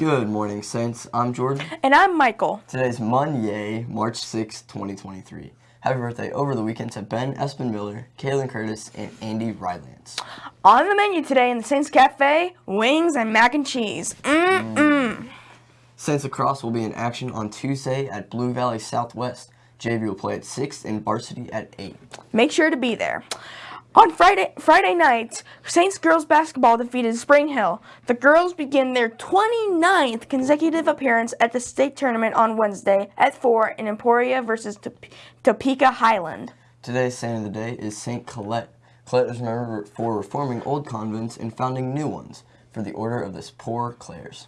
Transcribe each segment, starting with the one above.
Good morning, Saints. I'm Jordan. And I'm Michael. Today's Monday, March 6, 2023. Happy birthday over the weekend to Ben Espen Miller, Kaylin Curtis, and Andy Rylance. On the menu today in the Saints Cafe, wings and mac and cheese. Mm-mm. Mm. Saints lacrosse will be in action on Tuesday at Blue Valley Southwest. JV will play at 6 and varsity at 8. Make sure to be there. On Friday Friday night, Saints girls basketball defeated Spring Hill. The girls begin their 29th consecutive appearance at the state tournament on Wednesday at 4 in Emporia versus Top Topeka Highland. Today's saint of the day is Saint Colette. Colette is remembered for reforming old convents and founding new ones for the order of the Poor Clares.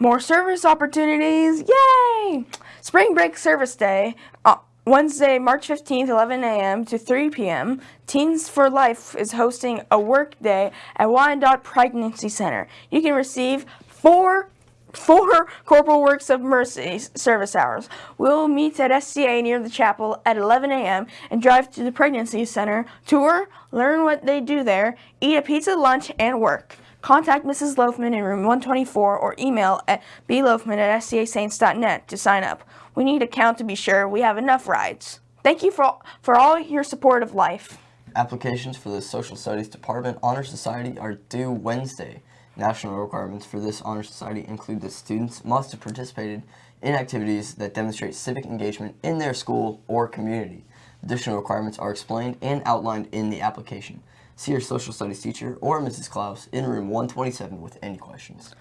More service opportunities, yay! Spring Break Service Day. Uh, Wednesday, March 15th, 11 a.m. to 3 p.m., Teens for Life is hosting a work day at Wyandotte Pregnancy Center. You can receive four four Corporal Works of Mercy service hours. We'll meet at STA near the chapel at 11 a.m. and drive to the pregnancy center, tour, learn what they do there, eat a pizza lunch, and work. Contact Mrs. Loafman in room 124 or email at bloafman at stasaints.net to sign up. We need a count to be sure we have enough rides. Thank you for, for all your support of life. Applications for the Social Studies Department Honor Society are due Wednesday. National requirements for this honor society include that students must have participated in activities that demonstrate civic engagement in their school or community. Additional requirements are explained and outlined in the application. See your social studies teacher or Mrs. Klaus in room 127 with any questions.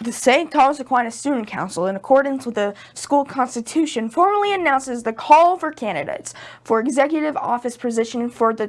The St. Thomas Aquinas Student Council, in accordance with the school constitution, formally announces the call for candidates for executive office position for the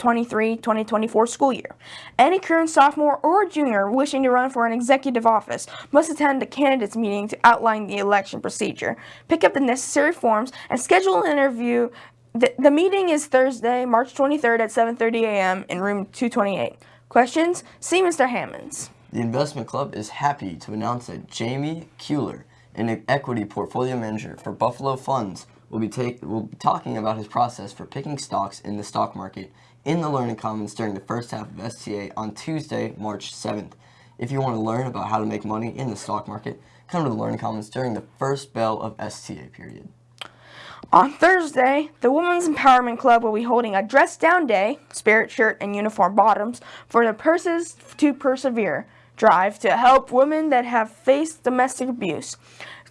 2023-2024 school year. Any current sophomore or junior wishing to run for an executive office must attend the candidates meeting to outline the election procedure, pick up the necessary forms, and schedule an interview the, the meeting is Thursday, March 23rd at 7.30 a.m. in room 228. Questions? See Mr. Hammonds. The investment club is happy to announce that Jamie Cuellar, an equity portfolio manager for Buffalo Funds, will be, take, will be talking about his process for picking stocks in the stock market in the Learning Commons during the first half of STA on Tuesday, March 7th. If you want to learn about how to make money in the stock market, come to the Learning Commons during the first bell of STA period. On Thursday, the Women's Empowerment Club will be holding a dress down day, spirit shirt and uniform bottoms, for the Purses to Persevere drive to help women that have faced domestic abuse.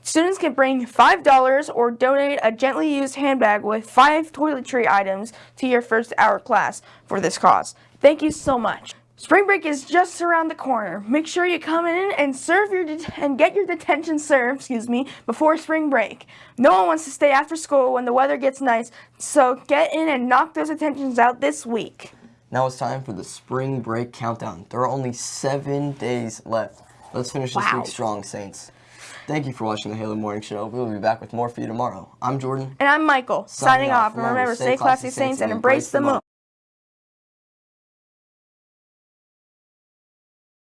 Students can bring $5 or donate a gently used handbag with five toiletry items to your first hour class for this cause. Thank you so much. Spring break is just around the corner. Make sure you come in and serve your and get your detention served, excuse me, before spring break. No one wants to stay after school when the weather gets nice, so get in and knock those detentions out this week. Now it's time for the spring break countdown. There are only seven days left. Let's finish this wow. week strong, Saints. Thank you for watching the Halo Morning Show. We will be back with more for you tomorrow. I'm Jordan. And I'm Michael. Signing, Signing off. And remember, stay classy, Saints, and embrace the moon.